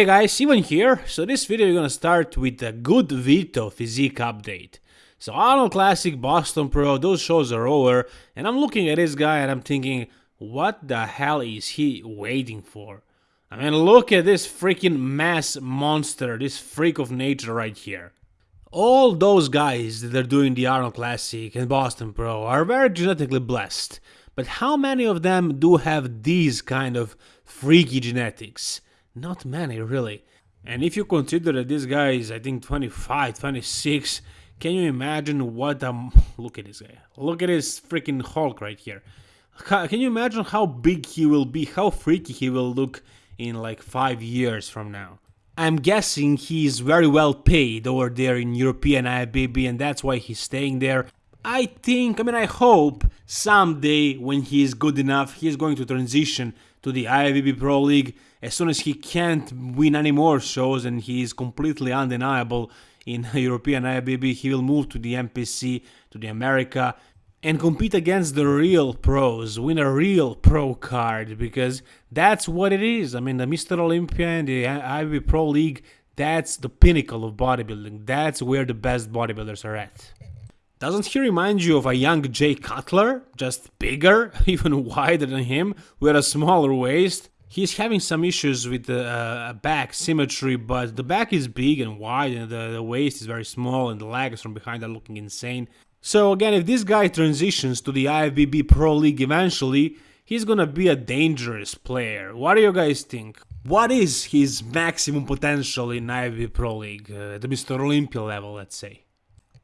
Hey guys, Ivan here. So this video we're gonna start with a good Vito physique update. So Arnold Classic, Boston Pro, those shows are over, and I'm looking at this guy and I'm thinking, what the hell is he waiting for? I mean, look at this freaking mass monster, this freak of nature right here. All those guys that are doing the Arnold Classic and Boston Pro are very genetically blessed, but how many of them do have these kind of freaky genetics? Not many, really. And if you consider that this guy is, I think, 25, 26, can you imagine what a... Look at this guy. Look at this freaking Hulk right here. Can you imagine how big he will be, how freaky he will look in like 5 years from now? I'm guessing he's very well paid over there in European IFBB and that's why he's staying there. I think, I mean I hope, someday when he is good enough, he's going to transition to the IFBB Pro League as soon as he can't win any more shows and he is completely undeniable in European IFBB, he will move to the NPC, to the America, and compete against the real pros, win a real pro card, because that's what it is. I mean, the Mr. Olympia and the IFBB Pro League, that's the pinnacle of bodybuilding. That's where the best bodybuilders are at. Doesn't he remind you of a young Jay Cutler? Just bigger, even wider than him, with a smaller waist? He's having some issues with the uh, back symmetry, but the back is big and wide, and the, the waist is very small, and the legs from behind are looking insane. So again, if this guy transitions to the IFBB Pro League eventually, he's gonna be a dangerous player. What do you guys think? What is his maximum potential in IFBB Pro League, uh, the Mr. Olympia level, let's say?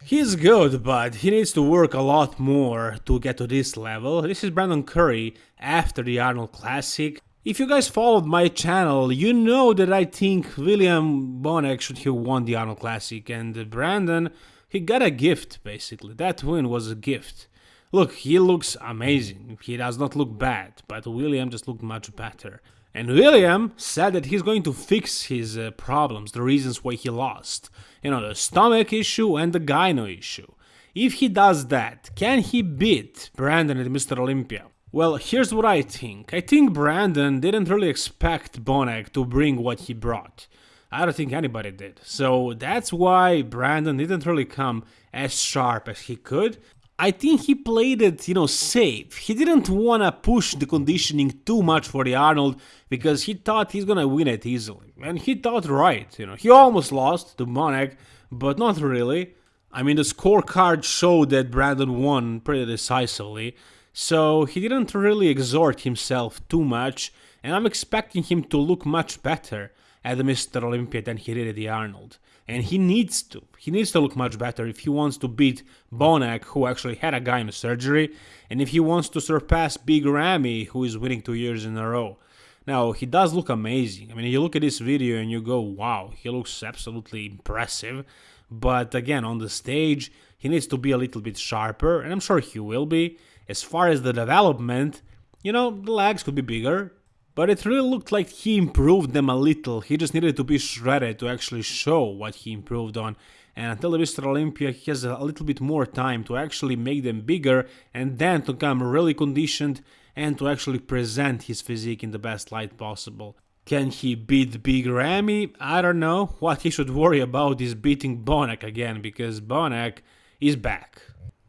He's good, but he needs to work a lot more to get to this level. This is Brandon Curry after the Arnold Classic. If you guys followed my channel, you know that I think William Bonac should have won the Arnold Classic, and Brandon, he got a gift, basically. That win was a gift. Look, he looks amazing. He does not look bad, but William just looked much better. And William said that he's going to fix his uh, problems, the reasons why he lost. You know, the stomach issue and the gyno issue. If he does that, can he beat Brandon at Mr. Olympia? Well, here's what I think. I think Brandon didn't really expect Bonac to bring what he brought. I don't think anybody did. So that's why Brandon didn't really come as sharp as he could. I think he played it, you know, safe. He didn't want to push the conditioning too much for the Arnold because he thought he's going to win it easily. And he thought right, you know. He almost lost to Bonac, but not really. I mean, the scorecard showed that Brandon won pretty decisively. So he didn't really exhort himself too much, and I'm expecting him to look much better at the Mr. Olympia than he did at the Arnold. And he needs to. He needs to look much better if he wants to beat Bonac, who actually had a guy in surgery, and if he wants to surpass Big Ramy, who is winning two years in a row. Now, he does look amazing. I mean, you look at this video and you go, wow, he looks absolutely impressive. But again, on the stage, he needs to be a little bit sharper, and I'm sure he will be. As far as the development, you know, the legs could be bigger, but it really looked like he improved them a little. He just needed to be shredded to actually show what he improved on. And until the Mr. Olympia, he has a little bit more time to actually make them bigger and then to come really conditioned and to actually present his physique in the best light possible. Can he beat Big Ramy? I don't know. What he should worry about is beating Bonac again, because Bonac is back.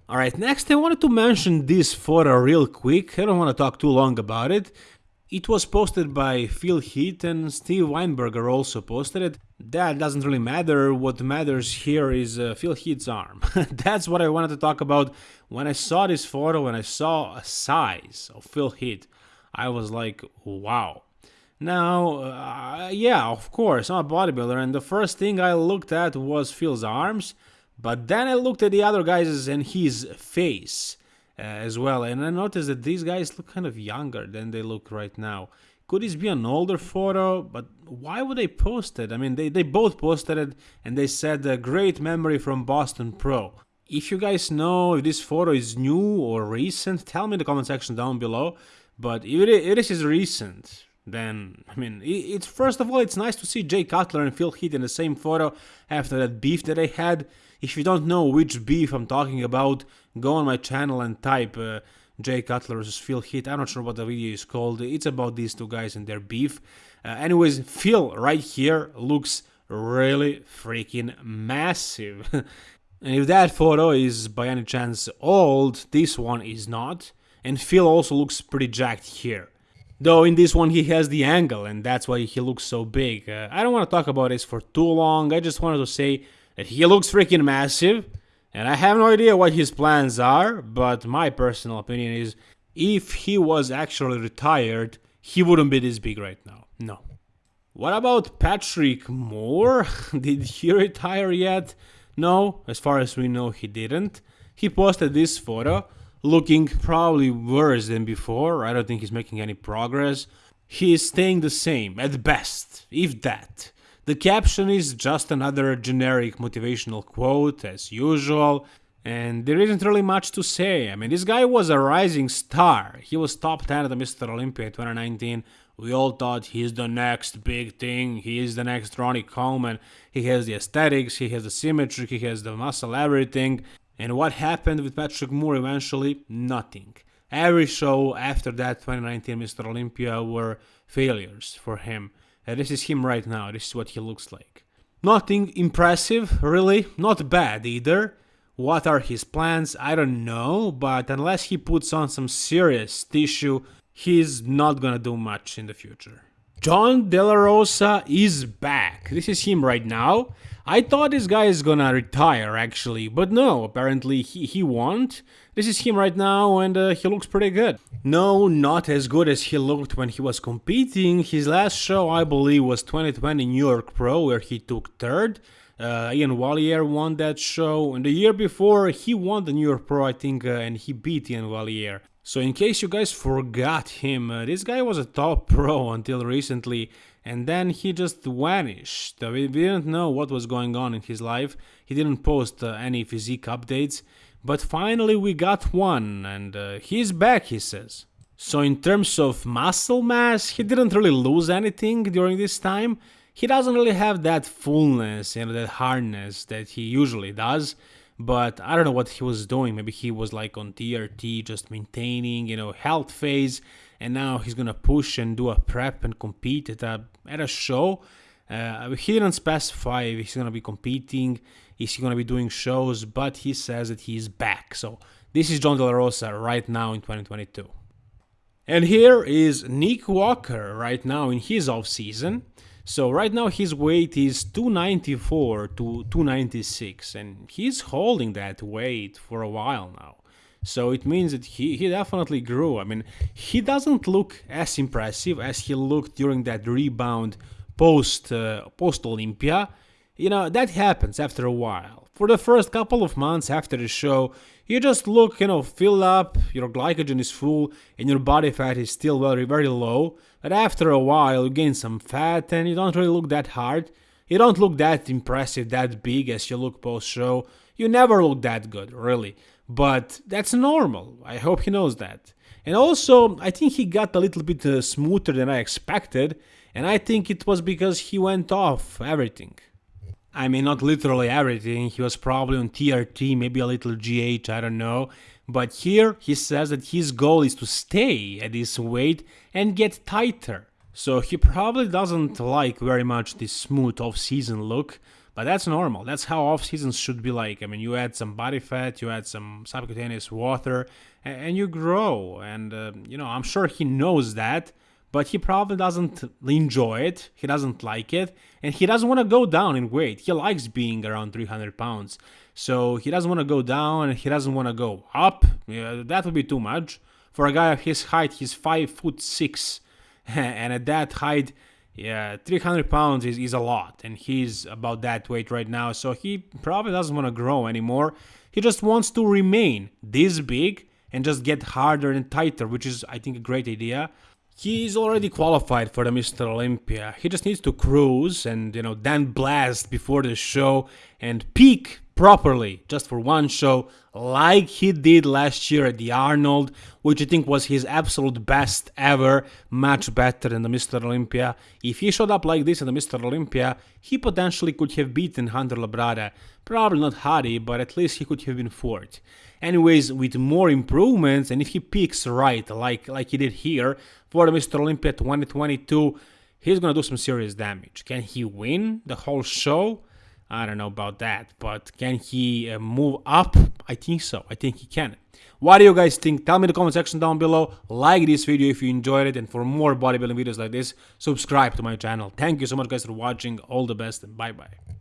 Alright, next I wanted to mention this photo real quick, I don't want to talk too long about it. It was posted by Phil Heath and Steve Weinberger also posted it. That doesn't really matter, what matters here is uh, Phil Heath's arm. That's what I wanted to talk about. When I saw this photo, when I saw a size of Phil Heath, I was like, wow. Now, uh, yeah, of course, I'm a bodybuilder, and the first thing I looked at was Phil's arms, but then I looked at the other guys and his face uh, as well, and I noticed that these guys look kind of younger than they look right now. Could this be an older photo? But why would they post it? I mean, they, they both posted it and they said a great memory from Boston Pro. If you guys know if this photo is new or recent, tell me in the comment section down below. But if it, is recent, then I mean, it's first of all, it's nice to see Jay Cutler and Phil Heath in the same photo after that beef that they had. If you don't know which beef I'm talking about, go on my channel and type uh, Jay Cutler versus Phil Heath. I'm not sure what the video is called. It's about these two guys and their beef. Uh, anyways, Phil right here looks really freaking massive. and if that photo is by any chance old, this one is not. And Phil also looks pretty jacked here. Though in this one he has the angle and that's why he looks so big. Uh, I don't want to talk about this for too long, I just wanted to say that he looks freaking massive. And I have no idea what his plans are, but my personal opinion is if he was actually retired, he wouldn't be this big right now. No. What about Patrick Moore? Did he retire yet? No, as far as we know, he didn't. He posted this photo, looking probably worse than before. I don't think he's making any progress. He is staying the same, at best, if that. The caption is just another generic motivational quote, as usual, and there isn't really much to say. I mean, this guy was a rising star. He was top 10 at the Mr. Olympia 2019. We all thought he's the next big thing. He is the next Ronnie Coleman. He has the aesthetics, he has the symmetry, he has the muscle, everything. And what happened with Patrick Moore eventually? Nothing. Every show after that 2019 Mr. Olympia were failures for him. Uh, this is him right now, this is what he looks like. Nothing impressive, really, not bad either. What are his plans? I don't know, but unless he puts on some serious tissue, he's not gonna do much in the future. John De La Rosa is back. This is him right now. I thought this guy is gonna retire actually, but no, apparently he, he won't. This is him right now and uh, he looks pretty good. No, not as good as he looked when he was competing. His last show I believe was 2020 New York Pro where he took third. Uh, Iain Valliere won that show, and the year before he won the New York Pro, I think, uh, and he beat Iain Valliere. So in case you guys forgot him, uh, this guy was a top pro until recently, and then he just vanished. Uh, we didn't know what was going on in his life. He didn't post uh, any physique updates, but finally we got one, and uh, he's back, he says. So in terms of muscle mass, he didn't really lose anything during this time. He doesn't really have that fullness and that hardness that he usually does but I don't know what he was doing. Maybe he was like on TRT, just maintaining, you know, health phase, and now he's gonna push and do a prep and compete at a at a show. Uh, he didn't specify if he's gonna be competing, is he gonna be doing shows, but he says that he's back. So this is John De La Rosa right now in 2022. And here is Nick Walker right now in his off season. So right now his weight is 294 to 296 and he's holding that weight for a while now. So it means that he, he definitely grew. I mean, he doesn't look as impressive as he looked during that rebound post uh, post Olympia. You know, that happens after a while. For the first couple of months after the show, you just look, you know, filled up, your glycogen is full, and your body fat is still very, very low. But after a while, you gain some fat and you don't really look that hard. You don't look that impressive, that big as you look post show. You never look that good, really. But that's normal. I hope he knows that. And also, I think he got a little bit uh, smoother than I expected, and I think it was because he went off everything. I mean, not literally everything. He was probably on TRT, maybe a little GH, I don't know. But here he says that his goal is to stay at this weight and get tighter. So he probably doesn't like very much this smooth off-season look, but that's normal. That's how off-seasons should be like. I mean, you add some body fat, you add some subcutaneous water, and you grow. And, uh, you know, I'm sure he knows that, but he probably doesn't enjoy it, he doesn't like it, and he doesn't want to go down in weight. He likes being around 300 pounds, so he doesn't want to go down and he doesn't want to go up. Yeah, that would be too much. For a guy of his height, he's 5 foot 6, and at that height, yeah, 300 pounds is, is a lot, and he's about that weight right now, so he probably doesn't want to grow anymore. He just wants to remain this big and just get harder and tighter, which is, I think, a great idea. He's already qualified for the Mr. Olympia. He just needs to cruise and, you know, then blast before the show and peak properly just for one show like he did last year at the Arnold which I think was his absolute best ever much better than the Mr. Olympia if he showed up like this at the Mr. Olympia he potentially could have beaten Hunter Labrada probably not Hadi but at least he could have been fourth anyways with more improvements and if he peaks right like like he did here for the Mr. Olympia 2022 he's gonna do some serious damage can he win the whole show I don't know about that, but can he uh, move up? I think so. I think he can. What do you guys think? Tell me in the comment section down below. Like this video if you enjoyed it, and for more bodybuilding videos like this, subscribe to my channel. Thank you so much, guys, for watching. All the best, and bye bye.